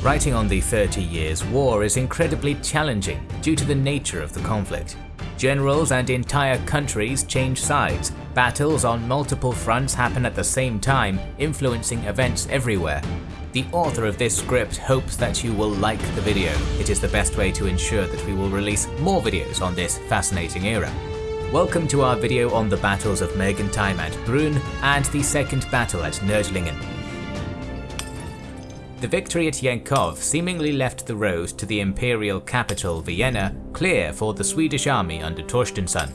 Writing on the Thirty Years' War is incredibly challenging due to the nature of the conflict. Generals and entire countries change sides, battles on multiple fronts happen at the same time, influencing events everywhere. The author of this script hopes that you will like the video, it is the best way to ensure that we will release more videos on this fascinating era. Welcome to our video on the battles of Mergentheim and Brunn and the second battle at Nördlingen. The victory at Jankov seemingly left the road to the imperial capital Vienna clear for the Swedish army under Torstensson.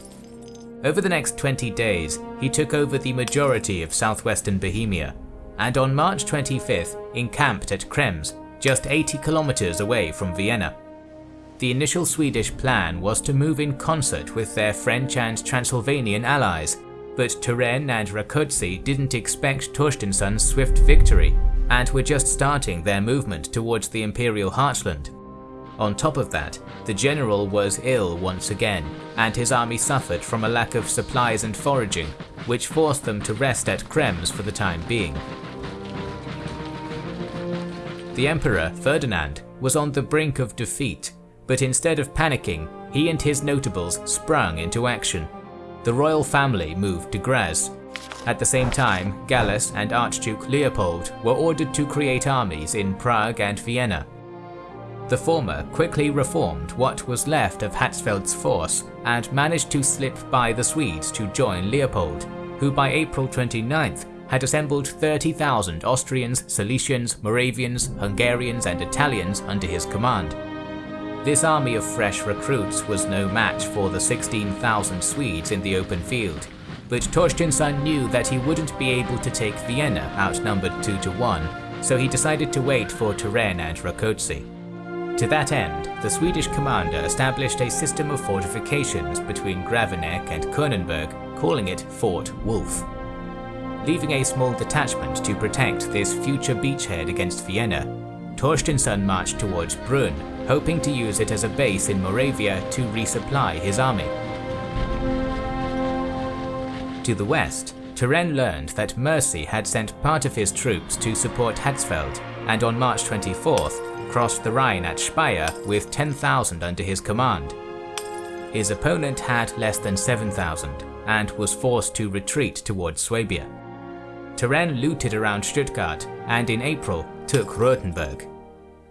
Over the next 20 days, he took over the majority of southwestern Bohemia, and on March 25th encamped at Krems, just 80 kilometers away from Vienna. The initial Swedish plan was to move in concert with their French and Transylvanian allies, but Turenne and Rákóczi didn't expect Torstensson's swift victory and were just starting their movement towards the imperial heartland. On top of that, the general was ill once again, and his army suffered from a lack of supplies and foraging, which forced them to rest at Krems for the time being. The emperor, Ferdinand, was on the brink of defeat, but instead of panicking, he and his notables sprung into action. The royal family moved to Graz, at the same time, Gallus and Archduke Leopold were ordered to create armies in Prague and Vienna. The former quickly reformed what was left of Hatzfeld's force and managed to slip by the Swedes to join Leopold, who by April 29th had assembled 30,000 Austrians, Silesians, Moravians, Hungarians and Italians under his command. This army of fresh recruits was no match for the 16,000 Swedes in the open field, but Torstensson knew that he wouldn't be able to take Vienna outnumbered 2 to 1, so he decided to wait for Turenne and Rákóczi. To that end, the Swedish commander established a system of fortifications between Graveneck and Könenberg, calling it Fort Wolf. Leaving a small detachment to protect this future beachhead against Vienna, Torstensson marched towards Brunn, hoping to use it as a base in Moravia to resupply his army. To the west, Turenne learned that Mercy had sent part of his troops to support Hatzfeld, and on March 24th crossed the Rhine at Speyer with 10,000 under his command. His opponent had less than 7,000 and was forced to retreat towards Swabia. Turenne looted around Stuttgart and in April took Rothenburg.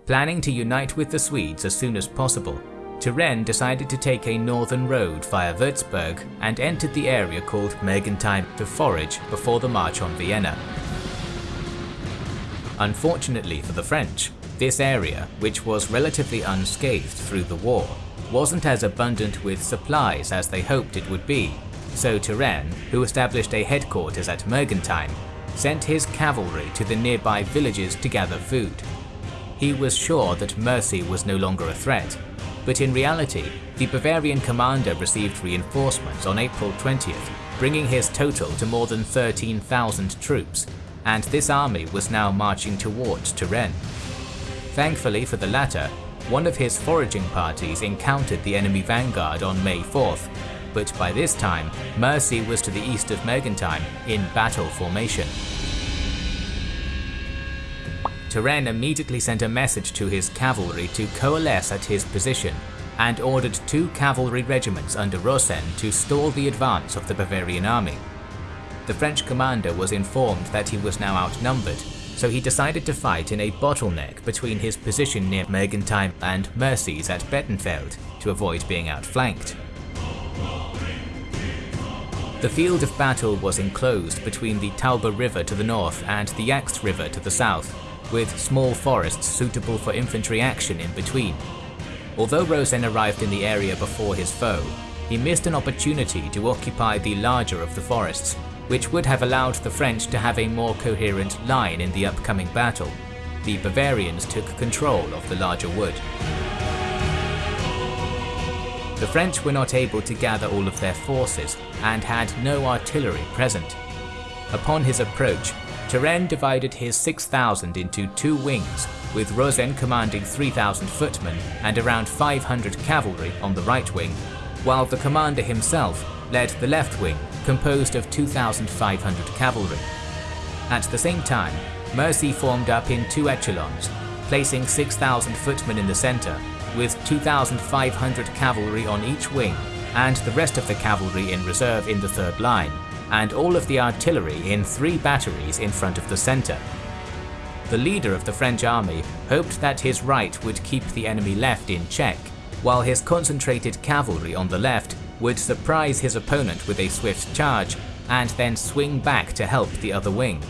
Planning to unite with the Swedes as soon as possible, Turenne decided to take a northern road via Würzburg and entered the area called Mergentheim to forage before the march on Vienna. Unfortunately for the French, this area, which was relatively unscathed through the war, wasn't as abundant with supplies as they hoped it would be, so Turenne, who established a headquarters at Mergentheim, sent his cavalry to the nearby villages to gather food. He was sure that Mercy was no longer a threat, but in reality, the Bavarian commander received reinforcements on April 20th, bringing his total to more than 13,000 troops, and this army was now marching towards Turenne. Thankfully for the latter, one of his foraging parties encountered the enemy vanguard on May 4th, but by this time, Mercy was to the east of Mergentheim in battle formation. Turenne immediately sent a message to his cavalry to coalesce at his position and ordered two cavalry regiments under Rosen to stall the advance of the Bavarian army. The French commander was informed that he was now outnumbered, so he decided to fight in a bottleneck between his position near Mergentheim and Mercy's at Bettenfeld to avoid being outflanked. The field of battle was enclosed between the Tauber River to the north and the Axt River to the south, with small forests suitable for infantry action in between. Although Rosen arrived in the area before his foe, he missed an opportunity to occupy the larger of the forests, which would have allowed the French to have a more coherent line in the upcoming battle. The Bavarians took control of the larger wood. The French were not able to gather all of their forces and had no artillery present. Upon his approach, Turenne divided his 6,000 into two wings, with Rosen commanding 3,000 footmen and around 500 cavalry on the right wing, while the commander himself led the left wing, composed of 2,500 cavalry. At the same time, Mercy formed up in two echelons, placing 6,000 footmen in the centre, with 2,500 cavalry on each wing and the rest of the cavalry in reserve in the third line, and all of the artillery in three batteries in front of the centre. The leader of the French army hoped that his right would keep the enemy left in check, while his concentrated cavalry on the left would surprise his opponent with a swift charge and then swing back to help the other wing.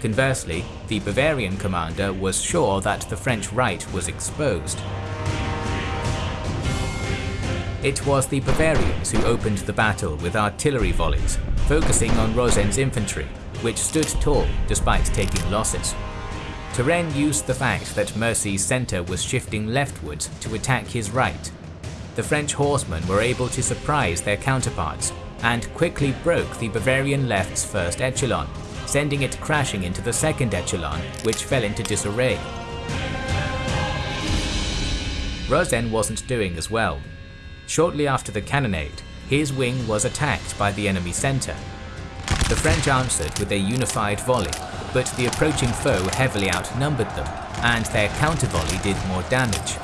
Conversely, the Bavarian commander was sure that the French right was exposed. It was the Bavarians who opened the battle with artillery volleys, focusing on Rosen's infantry, which stood tall despite taking losses. Turenne used the fact that Mercy's centre was shifting leftwards to attack his right. The French horsemen were able to surprise their counterparts and quickly broke the Bavarian left's first echelon, sending it crashing into the second echelon, which fell into disarray. Rosen wasn't doing as well. Shortly after the cannonade, his wing was attacked by the enemy centre. The French answered with a unified volley, but the approaching foe heavily outnumbered them, and their counter volley did more damage.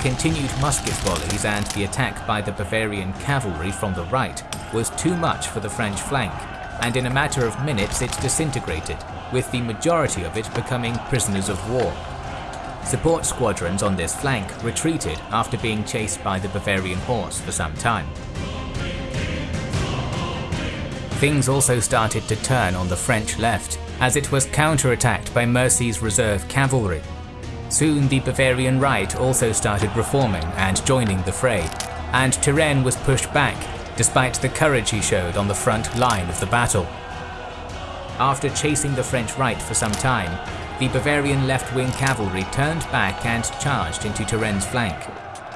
Continued musket volleys and the attack by the Bavarian cavalry from the right was too much for the French flank, and in a matter of minutes it disintegrated, with the majority of it becoming prisoners of war. Support squadrons on this flank retreated after being chased by the Bavarian horse for some time. Things also started to turn on the French left, as it was counterattacked by Mercy's reserve cavalry. Soon the Bavarian right also started reforming and joining the fray, and Turenne was pushed back despite the courage he showed on the front line of the battle. After chasing the French right for some time, the Bavarian left-wing cavalry turned back and charged into Turenne's flank.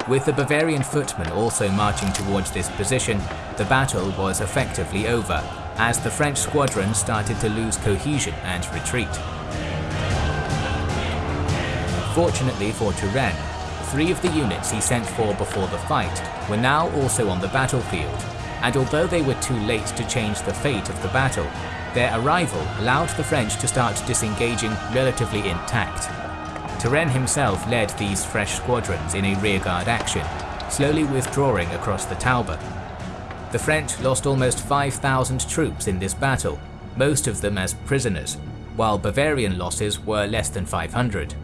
With the Bavarian footmen also marching towards this position, the battle was effectively over, as the French squadron started to lose cohesion and retreat. Fortunately for Turenne, three of the units he sent for before the fight were now also on the battlefield, and although they were too late to change the fate of the battle, their arrival allowed the French to start disengaging relatively intact. Turenne himself led these fresh squadrons in a rearguard action, slowly withdrawing across the Tauber. The French lost almost 5,000 troops in this battle, most of them as prisoners, while Bavarian losses were less than 500.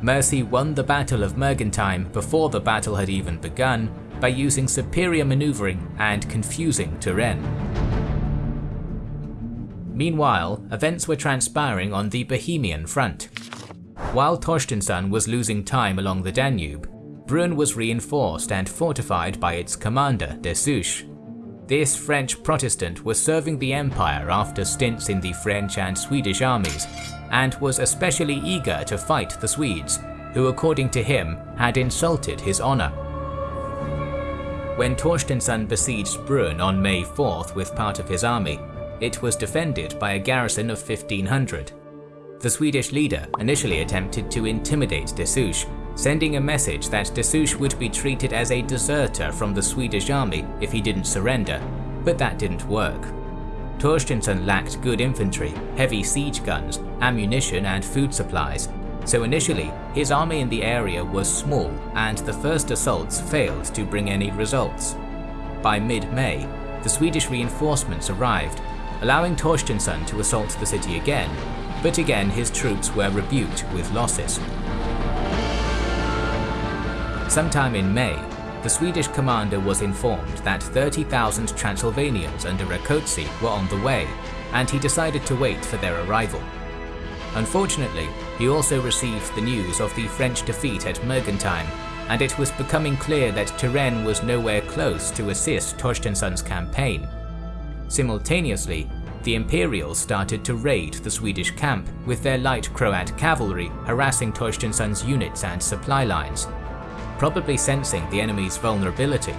Mercy won the Battle of Mergentheim before the battle had even begun by using superior maneuvering and confusing Turenne. Meanwhile, events were transpiring on the Bohemian front. While Torstensson was losing time along the Danube, Brunn was reinforced and fortified by its commander, Dessouche. This French Protestant was serving the empire after stints in the French and Swedish armies, and was especially eager to fight the Swedes, who according to him had insulted his honour. When Torstensson besieged Brunn on May 4th with part of his army, it was defended by a garrison of 1500. The Swedish leader initially attempted to intimidate Dessouche, sending a message that Dessouche would be treated as a deserter from the Swedish army if he didn't surrender, but that didn't work. Torstensson lacked good infantry, heavy siege guns, ammunition and food supplies, so initially his army in the area was small and the first assaults failed to bring any results. By mid-May, the Swedish reinforcements arrived, allowing Torstensson to assault the city again, but again his troops were rebuked with losses. Sometime in May, the Swedish commander was informed that 30,000 Transylvanians under Rákóczi were on the way, and he decided to wait for their arrival. Unfortunately, he also received the news of the French defeat at Mergentheim, and it was becoming clear that Turenne was nowhere close to assist Torstensson's campaign. Simultaneously, the Imperials started to raid the Swedish camp, with their light Croat cavalry harassing Torstensson's units and supply lines. Probably sensing the enemy's vulnerability,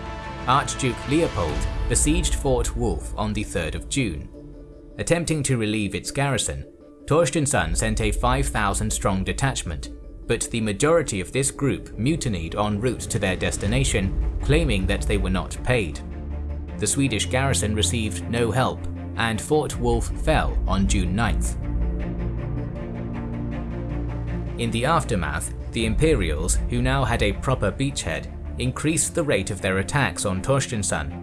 Archduke Leopold besieged Fort Wolf on the 3rd of June. Attempting to relieve its garrison, Torstensson sent a 5,000 strong detachment, but the majority of this group mutinied en route to their destination, claiming that they were not paid. The Swedish garrison received no help, and Fort Wolf fell on June 9th. In the aftermath, the Imperials, who now had a proper beachhead, increased the rate of their attacks on Torstensson.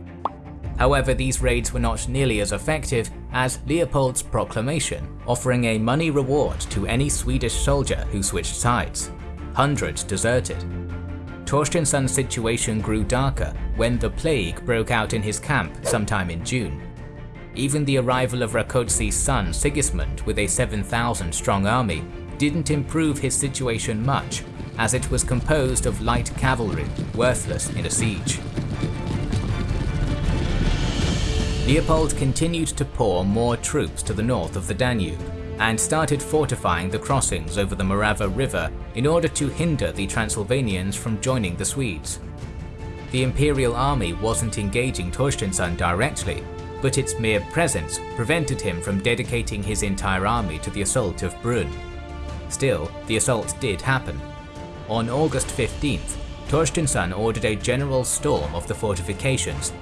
However, these raids were not nearly as effective as Leopold's proclamation, offering a money reward to any Swedish soldier who switched sides. Hundreds deserted. Torstensson's situation grew darker when the plague broke out in his camp sometime in June. Even the arrival of Rákóczi's son Sigismund with a 7,000 strong army didn't improve his situation much, as it was composed of light cavalry, worthless in a siege. Leopold continued to pour more troops to the north of the Danube, and started fortifying the crossings over the Morava River in order to hinder the Transylvanians from joining the Swedes. The Imperial army wasn't engaging Torstensson directly, but its mere presence prevented him from dedicating his entire army to the assault of Brunn. Still, the assault did happen. On August 15th, Torstensson ordered a general storm of the fortifications.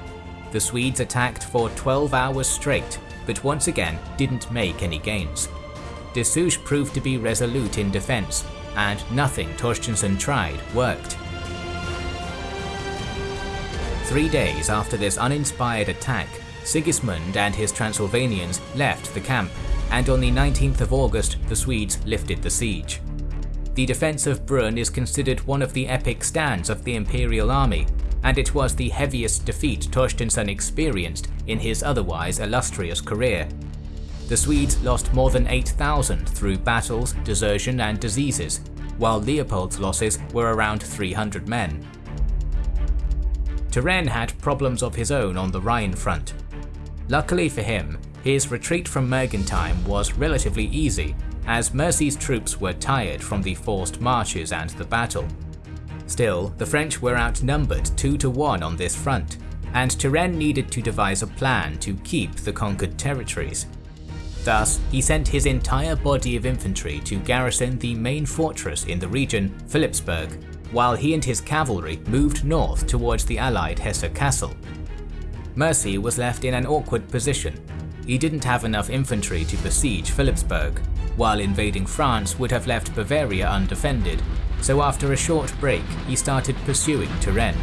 The Swedes attacked for 12 hours straight, but once again didn't make any gains. Dessouche proved to be resolute in defence, and nothing Torstensson tried worked. Three days after this uninspired attack, Sigismund and his Transylvanians left the camp, and on the 19th of August the Swedes lifted the siege. The defence of Brunn is considered one of the epic stands of the Imperial army, and it was the heaviest defeat Torstensson experienced in his otherwise illustrious career, the Swedes lost more than 8,000 through battles, desertion and diseases, while Leopold's losses were around 300 men. Turenne had problems of his own on the Rhine front. Luckily for him, his retreat from Mergentheim was relatively easy, as Mercy's troops were tired from the forced marches and the battle. Still, the French were outnumbered 2 to 1 on this front, and Turenne needed to devise a plan to keep the conquered territories. Thus, he sent his entire body of infantry to garrison the main fortress in the region, Philipsburg, while he and his cavalry moved north towards the allied Hesse-Kassel. Mercy was left in an awkward position. He didn't have enough infantry to besiege Philipsburg, while invading France would have left Bavaria undefended, so after a short break he started pursuing Turenne.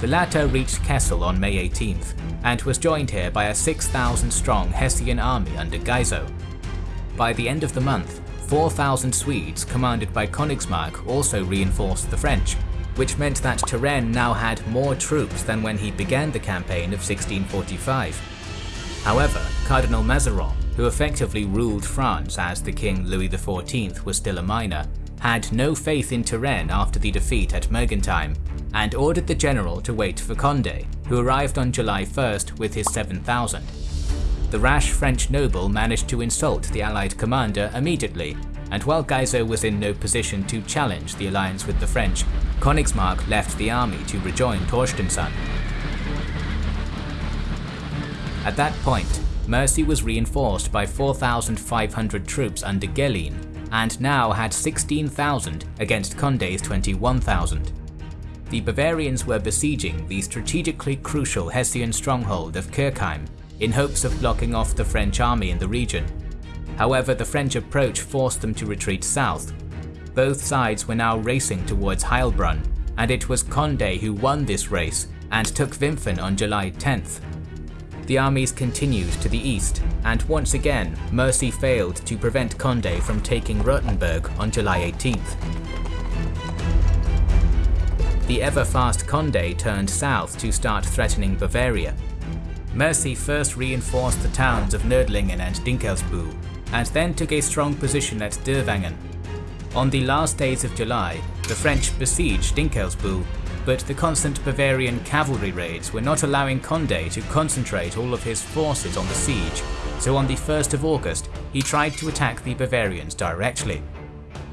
The latter reached Kassel on May 18th, and was joined here by a 6,000 strong Hessian army under Geiso. By the end of the month, 4,000 Swedes commanded by Königsmark also reinforced the French, which meant that Turenne now had more troops than when he began the campaign of 1645. However, Cardinal Mazarin, who effectively ruled France as the King Louis XIV was still a minor, had no faith in Turenne after the defeat at Mergentheim and ordered the general to wait for Condé, who arrived on July 1st with his 7,000. The rash French noble managed to insult the allied commander immediately, and while Geiso was in no position to challenge the alliance with the French, Königsmark left the army to rejoin Torstensson. At that point, Mercy was reinforced by 4,500 troops under Geleen, and now had 16,000 against Condé's 21,000 the Bavarians were besieging the strategically crucial Hessian stronghold of Kirchheim in hopes of blocking off the French army in the region. However, the French approach forced them to retreat south. Both sides were now racing towards Heilbronn, and it was Condé who won this race and took Wimpfen on July 10th. The armies continued to the east, and once again Mercy failed to prevent Condé from taking Rothenburg on July 18th the ever-fast Condé turned south to start threatening Bavaria. Mercy first reinforced the towns of Nördlingen and Dinkelsbühl, and then took a strong position at Dövangen. On the last days of July, the French besieged Dinkelsbühl, but the constant Bavarian cavalry raids were not allowing Condé to concentrate all of his forces on the siege, so on the 1st of August he tried to attack the Bavarians directly.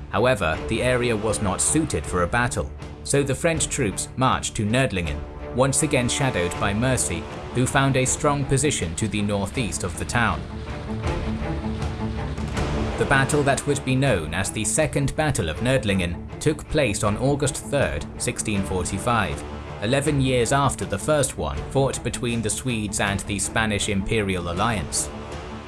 However, the area was not suited for a battle, so the French troops marched to Nördlingen, once again shadowed by Mercy, who found a strong position to the northeast of the town. The battle that would be known as the Second Battle of Nördlingen took place on August 3, 1645, 11 years after the first one fought between the Swedes and the Spanish Imperial Alliance.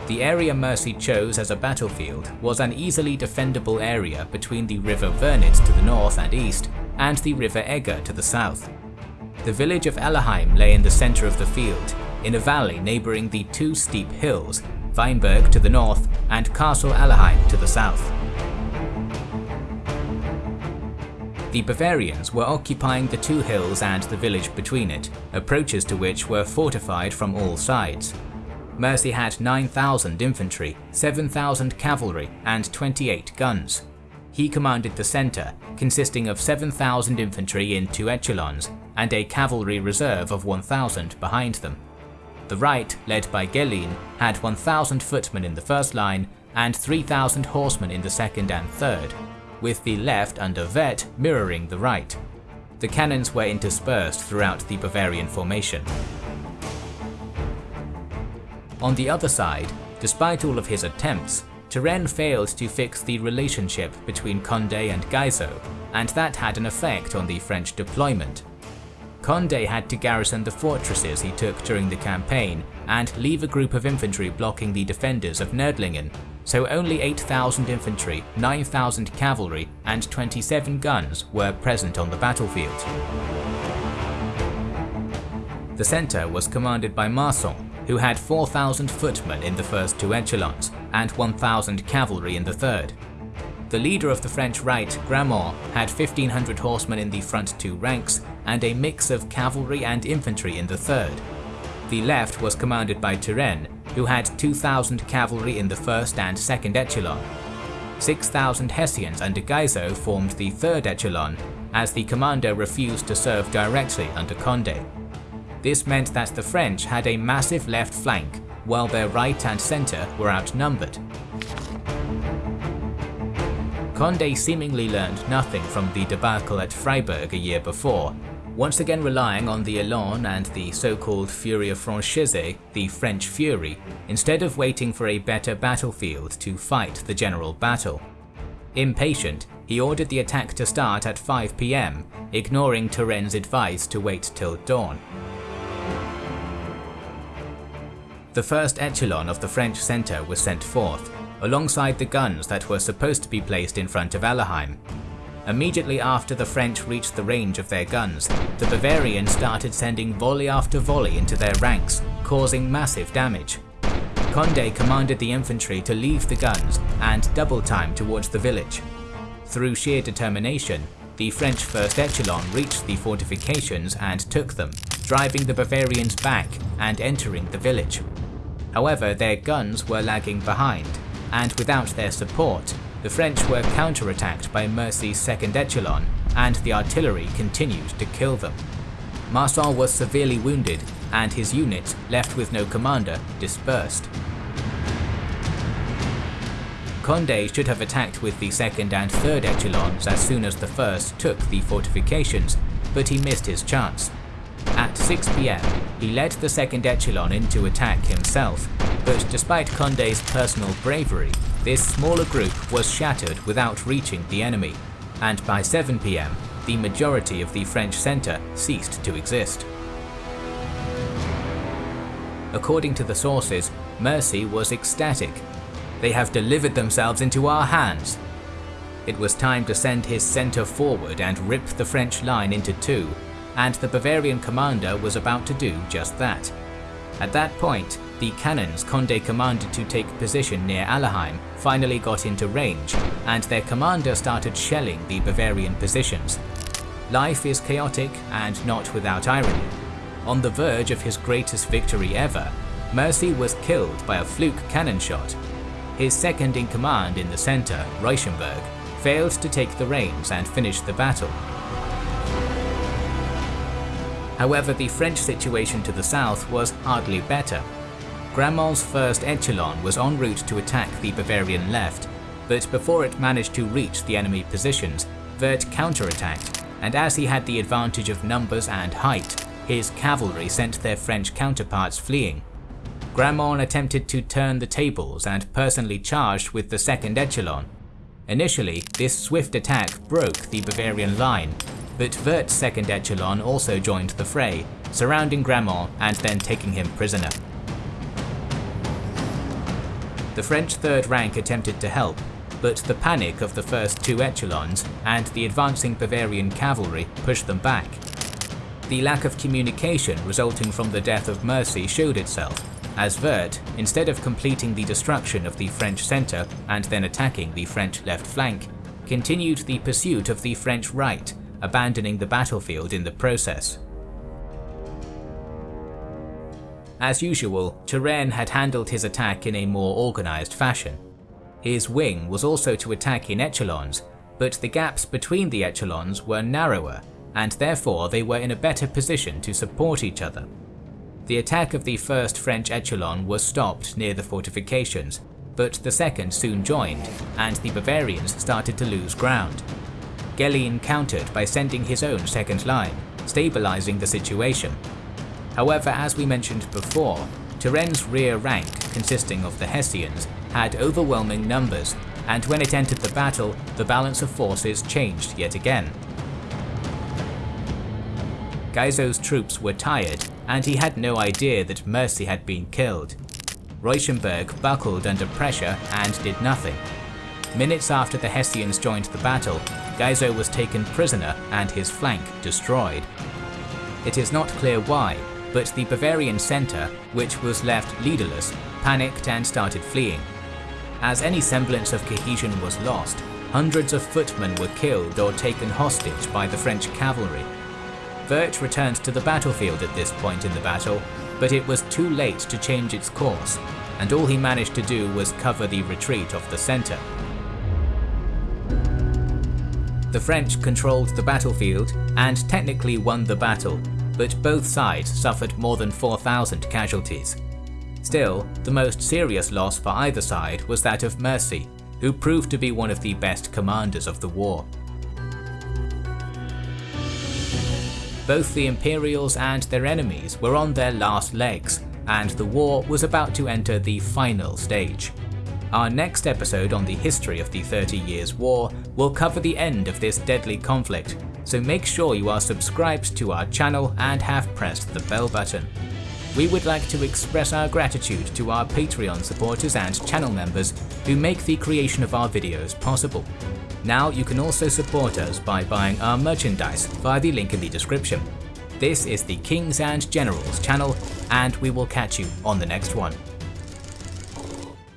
The area Mercy chose as a battlefield was an easily defendable area between the river Wörnitz to the north and east and the river Eger to the south. The village of Alerheim lay in the centre of the field, in a valley neighbouring the two steep hills, Weinberg to the north and Castle Alerheim to the south. The Bavarians were occupying the two hills and the village between it, approaches to which were fortified from all sides. Mercy had 9,000 infantry, 7,000 cavalry and 28 guns. He commanded the centre, consisting of 7,000 infantry in two echelons and a cavalry reserve of 1,000 behind them. The right, led by Geleen, had 1,000 footmen in the first line and 3,000 horsemen in the second and third, with the left under Werth mirroring the right. The cannons were interspersed throughout the Bavarian formation. On the other side, despite all of his attempts, Turenne failed to fix the relationship between Condé and Geiso, and that had an effect on the French deployment. Condé had to garrison the fortresses he took during the campaign and leave a group of infantry blocking the defenders of Nördlingen, so only 8,000 infantry, 9,000 cavalry and 27 guns were present on the battlefield. The centre was commanded by Marsan, who had 4,000 footmen in the first two echelons and 1,000 cavalry in the third. The leader of the French right, Gramont, had 1,500 horsemen in the front two ranks and a mix of cavalry and infantry in the third. The left was commanded by Turenne, who had 2,000 cavalry in the first and second echelon. 6,000 Hessians under Geiso formed the third echelon, as the commander refused to serve directly under Condé. This meant that the French had a massive left flank, while their right and centre were outnumbered. Condé seemingly learned nothing from the debacle at Freiburg a year before, once again relying on the Elan and the so-called Furia Francese, the French Fury, instead of waiting for a better battlefield to fight the general battle. Impatient, he ordered the attack to start at 5 pm, ignoring Turenne's advice to wait till dawn. The first echelon of the French centre was sent forth, alongside the guns that were supposed to be placed in front of Alerheim, Immediately after the French reached the range of their guns, the Bavarians started sending volley after volley into their ranks, causing massive damage. Condé commanded the infantry to leave the guns and double time towards the village. Through sheer determination, the French first echelon reached the fortifications and took them, driving the Bavarians back and entering the village. However, their guns were lagging behind, and without their support, the French were counterattacked by Mercy's second echelon, and the artillery continued to kill them. Marsan was severely wounded, and his unit, left with no commander, dispersed. Condé should have attacked with the second and third echelons as soon as the first took the fortifications, but he missed his chance. At 6 pm, he led the second echelon into attack himself, but despite Condé's personal bravery, this smaller group was shattered without reaching the enemy, and by 7 pm, the majority of the French centre ceased to exist. According to the sources, Mercy was ecstatic. They have delivered themselves into our hands. It was time to send his centre forward and rip the French line into two, and the Bavarian commander was about to do just that. At that point, the cannons Condé commanded to take position near Alerheim finally got into range, and their commander started shelling the Bavarian positions. Life is chaotic and not without irony. On the verge of his greatest victory ever, Mercy was killed by a fluke cannon shot. His second in command in the centre, Reuchenberg, failed to take the reins and finish the battle. However, the French situation to the south was hardly better. Gramont's first echelon was en route to attack the Bavarian left, but before it managed to reach the enemy positions, Werth counterattacked, and as he had the advantage of numbers and height, his cavalry sent their French counterparts fleeing. Gramont attempted to turn the tables and personally charged with the second echelon. Initially, this swift attack broke the Bavarian line, but Werth's second echelon also joined the fray, surrounding Gramont and then taking him prisoner. The French third rank attempted to help, but the panic of the first two echelons and the advancing Bavarian cavalry pushed them back. The lack of communication resulting from the death of Mercy showed itself, as Werth, instead of completing the destruction of the French centre and then attacking the French left flank, continued the pursuit of the French right, abandoning the battlefield in the process. As usual, Turenne had handled his attack in a more organised fashion. His wing was also to attack in echelons, but the gaps between the echelons were narrower, and therefore they were in a better position to support each other. The attack of the first French echelon was stopped near the fortifications, but the second soon joined, and the Bavarians started to lose ground. Geleen countered by sending his own second line, stabilising the situation. However, as we mentioned before, Turenne's rear rank, consisting of the Hessians, had overwhelming numbers, and when it entered the battle, the balance of forces changed yet again. Geiso's troops were tired, and he had no idea that Mercy had been killed. Reuchenberg buckled under pressure and did nothing. Minutes after the Hessians joined the battle, Geiso was taken prisoner and his flank destroyed. It is not clear why, but the Bavarian centre, which was left leaderless, panicked and started fleeing. As any semblance of cohesion was lost, hundreds of footmen were killed or taken hostage by the French cavalry. Werth returned to the battlefield at this point in the battle, but it was too late to change its course, and all he managed to do was cover the retreat of the centre. The French controlled the battlefield and technically won the battle, but both sides suffered more than 4,000 casualties. Still, the most serious loss for either side was that of Mercy, who proved to be one of the best commanders of the war. Both the Imperials and their enemies were on their last legs, and the war was about to enter the final stage. Our next episode on the history of the Thirty Years' War will cover the end of this deadly conflict, so make sure you are subscribed to our channel and have pressed the bell button. We would like to express our gratitude to our Patreon supporters and channel members who make the creation of our videos possible. Now you can also support us by buying our merchandise via the link in the description. This is the Kings and Generals channel, and we will catch you on the next one.